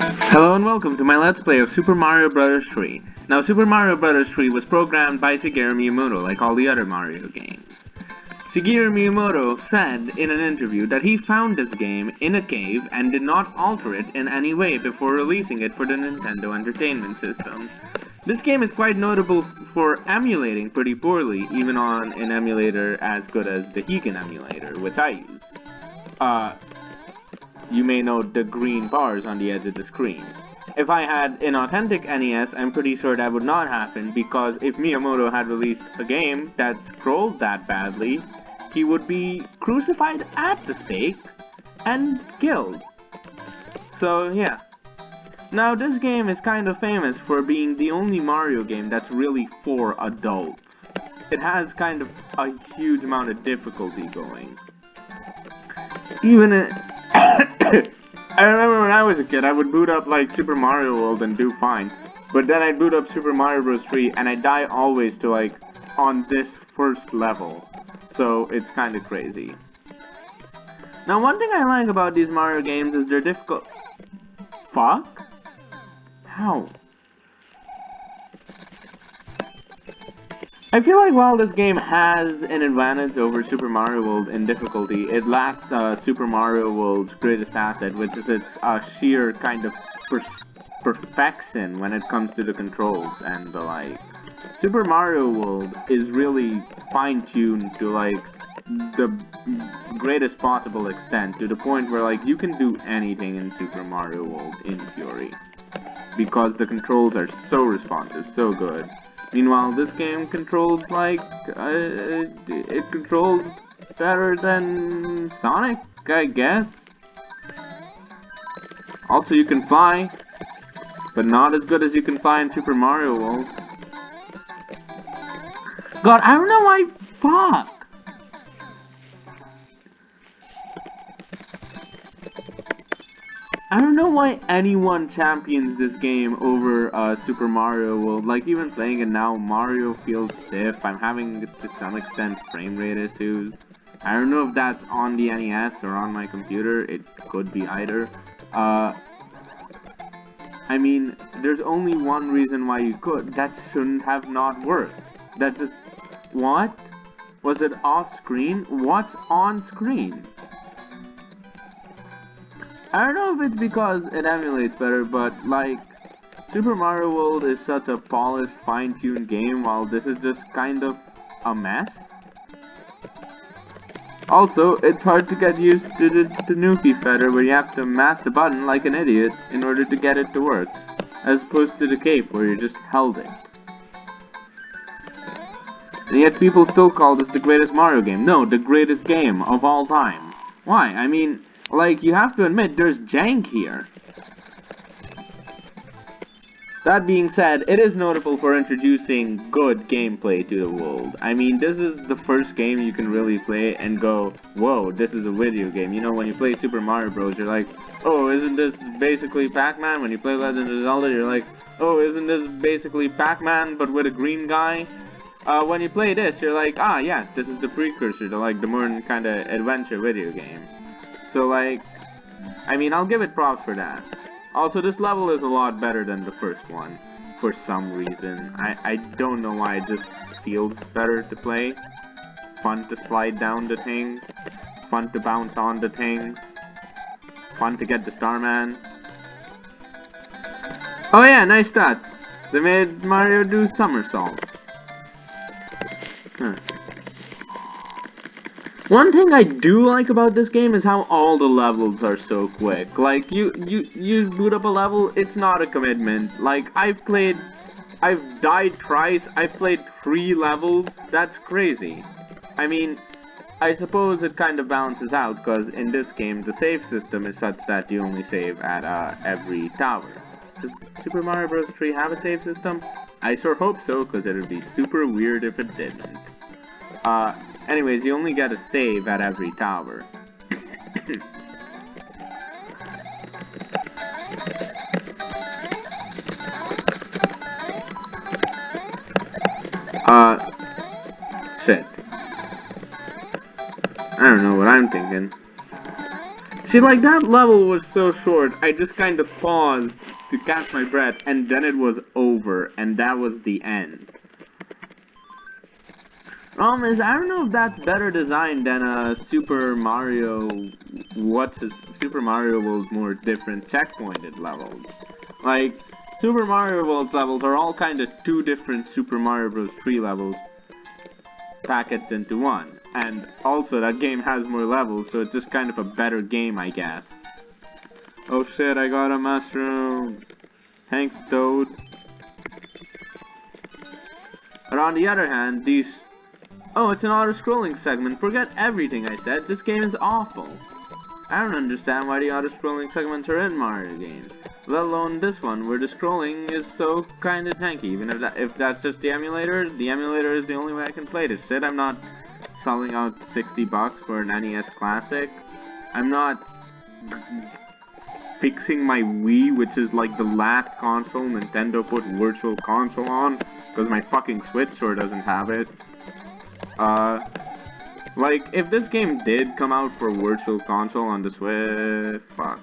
Hello and welcome to my Let's Play of Super Mario Bros. 3. Now, Super Mario Bros. 3 was programmed by Shigeru Miyamoto, like all the other Mario games. Shigeru Miyamoto said in an interview that he found this game in a cave and did not alter it in any way before releasing it for the Nintendo Entertainment System. This game is quite notable for emulating pretty poorly, even on an emulator as good as the Heiken emulator, which I use. Uh, you may note the green bars on the edge of the screen. If I had an authentic NES, I'm pretty sure that would not happen, because if Miyamoto had released a game that scrolled that badly, he would be crucified at the stake and killed. So yeah. Now this game is kind of famous for being the only Mario game that's really for adults. It has kind of a huge amount of difficulty going. Even I remember when I was a kid, I would boot up like Super Mario World and do fine. But then I'd boot up Super Mario Bros. 3 and I die always to like on this first level. So it's kind of crazy. Now one thing I like about these Mario games is they're difficult. Fuck? How? I feel like while this game has an advantage over Super Mario World in difficulty, it lacks uh, Super Mario World's greatest asset, which is its uh, sheer kind of per perfection when it comes to the controls and the like. Super Mario World is really fine-tuned to like the greatest possible extent, to the point where like you can do anything in Super Mario World in theory. Because the controls are so responsive, so good. Meanwhile, this game controls like uh, it controls better than Sonic, I guess. Also, you can fly, but not as good as you can fly in Super Mario World. God, I don't know why. Fuck. Know why anyone champions this game over uh, Super Mario World. Like, even playing it now, Mario feels stiff. I'm having, to some extent, frame rate issues. I don't know if that's on the NES or on my computer. It could be either. Uh, I mean, there's only one reason why you could. That shouldn't have not worked. That just... What? Was it off screen? What's on screen? I don't know if it's because it emulates better, but like, Super Mario World is such a polished, fine-tuned game, while this is just kind of a mess. Also, it's hard to get used to the Tanuki feather where you have to mash the button like an idiot in order to get it to work, as opposed to the cape where you just held it. And yet people still call this the greatest Mario game. No, the greatest game of all time. Why? I mean, like, you have to admit, there's jank here. That being said, it is notable for introducing good gameplay to the world. I mean, this is the first game you can really play and go, whoa, this is a video game. You know, when you play Super Mario Bros, you're like, oh, isn't this basically Pac-Man? When you play Legend of Zelda, you're like, oh, isn't this basically Pac-Man, but with a green guy? Uh, when you play this, you're like, ah, yes, this is the precursor to, like, the more kind of adventure video game. So like, I mean, I'll give it props for that. Also, this level is a lot better than the first one, for some reason. I, I don't know why, it just feels better to play. Fun to slide down the thing, fun to bounce on the things, fun to get the Starman. Oh yeah, nice stats. They made Mario do somersault. Huh. One thing I do like about this game is how all the levels are so quick. Like, you, you, you boot up a level, it's not a commitment. Like, I've played, I've died twice, I've played three levels, that's crazy. I mean, I suppose it kind of balances out, because in this game, the save system is such that you only save at uh, every tower. Does Super Mario Bros. 3 have a save system? I sure hope so, because it would be super weird if it didn't. Uh, Anyways, you only gotta save at every tower. uh, shit. I don't know what I'm thinking. See, like, that level was so short, I just kind of paused to catch my breath, and then it was over, and that was the end. Problem is, I don't know if that's better designed than a Super Mario, what's Super Mario World more different checkpointed levels. Like, Super Mario World's levels are all kind of two different Super Mario Bros. 3 levels packets into one. And also, that game has more levels, so it's just kind of a better game, I guess. Oh shit, I got a mushroom. Thanks, Toad. But on the other hand, these... Oh, it's an auto-scrolling segment. Forget everything I said. This game is awful. I don't understand why the auto-scrolling segments are in Mario games let alone this one, where the scrolling is so kinda tanky. Even if that if that's just the emulator, the emulator is the only way I can play this. Said I'm not selling out 60 bucks for an NES Classic. I'm not fixing my Wii, which is like the last console Nintendo put Virtual Console on, because my fucking Switch sure doesn't have it. Uh, like, if this game did come out for Virtual Console on the Switch, fuck.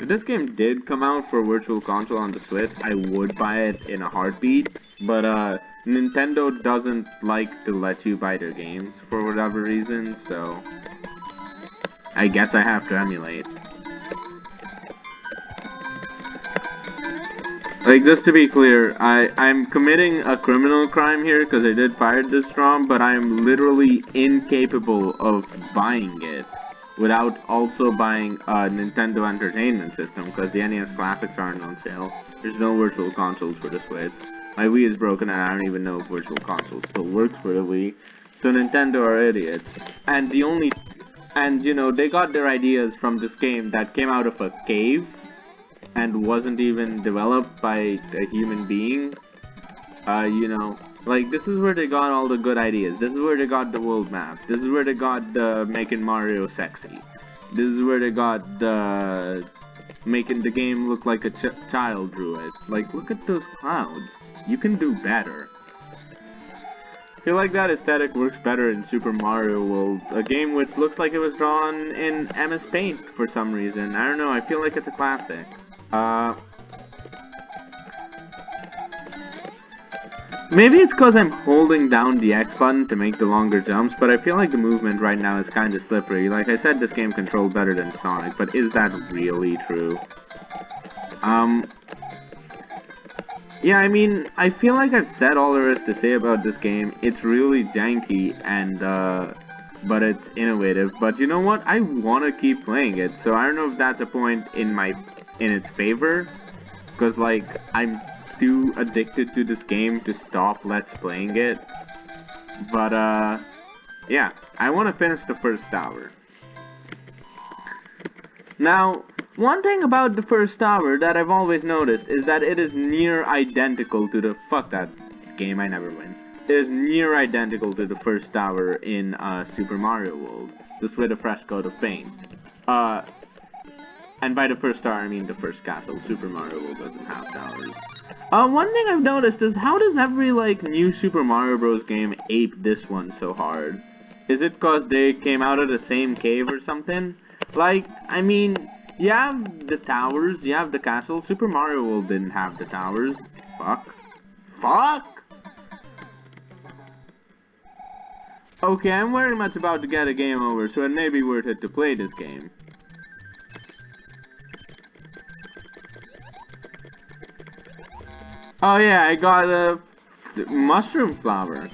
If this game did come out for Virtual Console on the Switch, I would buy it in a heartbeat, but uh, Nintendo doesn't like to let you buy their games for whatever reason, so I guess I have to emulate. Like, just to be clear, I, I'm committing a criminal crime here because I did pirate this ROM, but I'm literally incapable of buying it without also buying a Nintendo Entertainment System because the NES Classics aren't on sale. There's no Virtual Consoles for the Switch. My Wii is broken and I don't even know if Virtual Console still works for the Wii. So Nintendo are idiots. And the only... And, you know, they got their ideas from this game that came out of a cave and wasn't even developed by a human being. Uh, you know, like, this is where they got all the good ideas. This is where they got the world map. This is where they got the making Mario sexy. This is where they got the making the game look like a ch child drew it. Like, look at those clouds. You can do better. I feel like that aesthetic works better in Super Mario World, a game which looks like it was drawn in MS Paint for some reason. I don't know, I feel like it's a classic. Uh, Maybe it's because I'm holding down the X button to make the longer jumps, but I feel like the movement right now is kind of slippery. Like I said, this game controlled better than Sonic, but is that really true? Um... Yeah, I mean, I feel like I've said all there is to say about this game. It's really janky, and, uh... But it's innovative. But you know what? I want to keep playing it, so I don't know if that's a point in my... in its favor. Because, like, I'm too addicted to this game to stop let's playing it. But, uh, yeah, I want to finish the first tower. Now, one thing about the first tower that I've always noticed is that it is near identical to the- fuck that game, I never win. It is near identical to the first tower in uh, Super Mario World, just with a fresh coat of paint. Uh, and by the first star, I mean the first castle. Super Mario World doesn't have towers. Uh, one thing I've noticed is how does every, like, new Super Mario Bros. game ape this one so hard? Is it cause they came out of the same cave or something? Like, I mean, you have the towers, you have the castle. Super Mario World didn't have the towers. Fuck. Fuck! Okay, I'm very much about to get a game over, so it may be worth it to play this game. Oh yeah, I got a mushroom flower.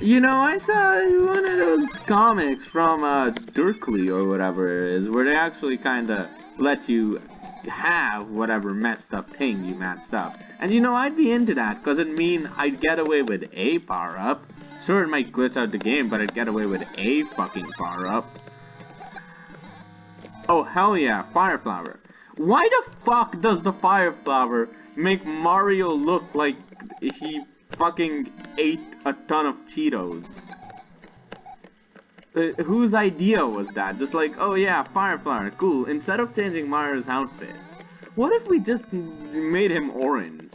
You know, I saw one of those comics from uh, Dirkly or whatever it is, where they actually kind of let you have whatever messed up thing you messed up. And you know, I'd be into that, because it'd mean I'd get away with a power-up. Sure, it might glitch out the game, but I'd get away with a fucking power-up. Oh, hell yeah, Fire Flower. Why the fuck does the Fire Flower make Mario look like he fucking ate a ton of Cheetos. Uh, whose idea was that? Just like, oh yeah, Fireflower, cool. Instead of changing Mario's outfit, what if we just made him orange?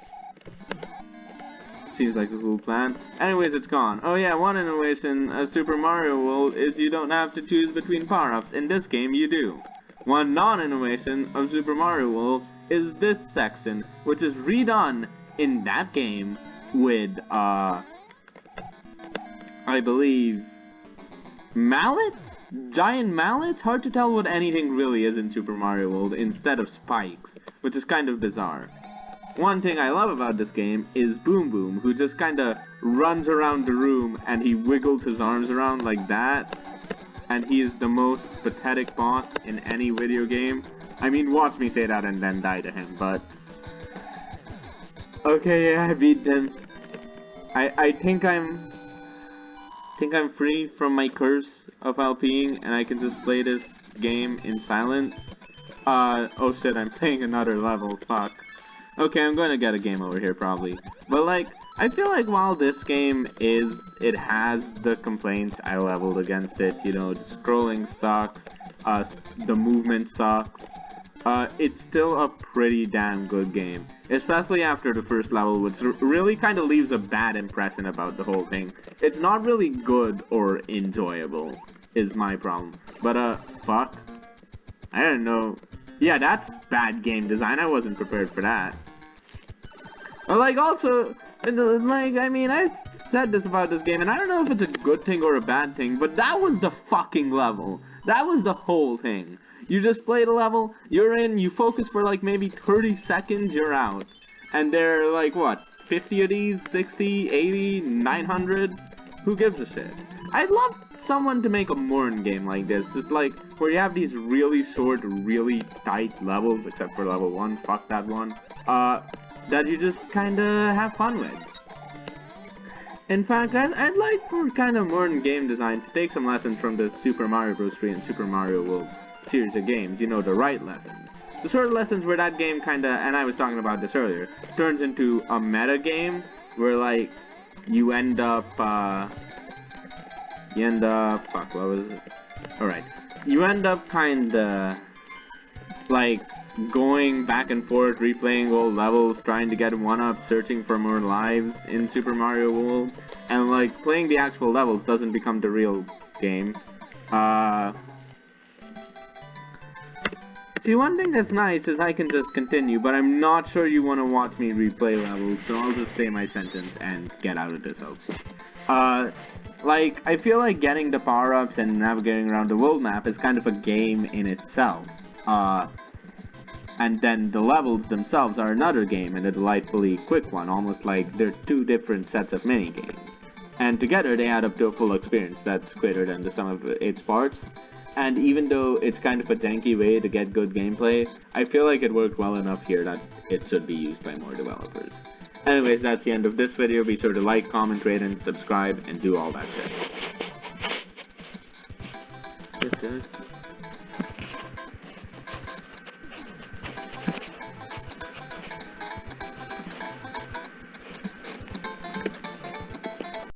Seems like a cool plan. Anyways, it's gone. Oh yeah, one innovation of Super Mario World is you don't have to choose between power-ups. In this game, you do. One non-innovation of Super Mario World is this section, which is redone in that game with, uh, I believe, mallets? Giant mallets? Hard to tell what anything really is in Super Mario World instead of spikes, which is kind of bizarre. One thing I love about this game is Boom Boom, who just kinda runs around the room and he wiggles his arms around like that. And he is the most pathetic boss in any video game. I mean, watch me say that and then die to him, but... Okay, yeah, I beat them. I, I think I'm... think I'm free from my curse of LPing and I can just play this game in silence. Uh, oh shit, I'm playing another level, fuck. Okay, I'm going to get a game over here probably. But like, I feel like while this game is, it has the complaints I leveled against it, you know, the scrolling sucks, uh, the movement sucks, uh, it's still a pretty damn good game. Especially after the first level, which really kind of leaves a bad impression about the whole thing. It's not really good or enjoyable, is my problem. But, uh, fuck. I don't know. Yeah, that's bad game design. I wasn't prepared for that. Like, also, like, I mean, I said this about this game, and I don't know if it's a good thing or a bad thing, but that was the fucking level. That was the whole thing. You just played a level, you're in, you focus for like maybe 30 seconds, you're out. And there are like, what, 50 of these, 60, 80, 900? Who gives a shit? I'd love someone to make a Morn game like this, just like, where you have these really short, really tight levels, except for level 1, fuck that one. Uh, that you just kinda have fun with. In fact, I'd, I'd like for kind of modern game design to take some lessons from the Super Mario Bros. 3 and Super Mario World series of games, you know, the right lessons. The sort of lessons where that game kinda, and I was talking about this earlier, turns into a meta game where like, you end up, uh, you end up, fuck, what was it? Alright, you end up kinda, like, going back and forth, replaying old levels, trying to get one up, searching for more lives in Super Mario World, and like playing the actual levels doesn't become the real game. Uh, see, one thing that's nice is I can just continue, but I'm not sure you want to watch me replay levels, so I'll just say my sentence and get out of this house. Uh, like, I feel like getting the power-ups and navigating around the world map is kind of a game in itself. Uh, and then the levels themselves are another game and a delightfully quick one, almost like they're two different sets of mini-games. And together they add up to a full experience that's greater than the sum of its parts. And even though it's kind of a janky way to get good gameplay, I feel like it worked well enough here that it should be used by more developers. Anyways, that's the end of this video. Be sure to like, comment, rate, and subscribe, and do all that shit.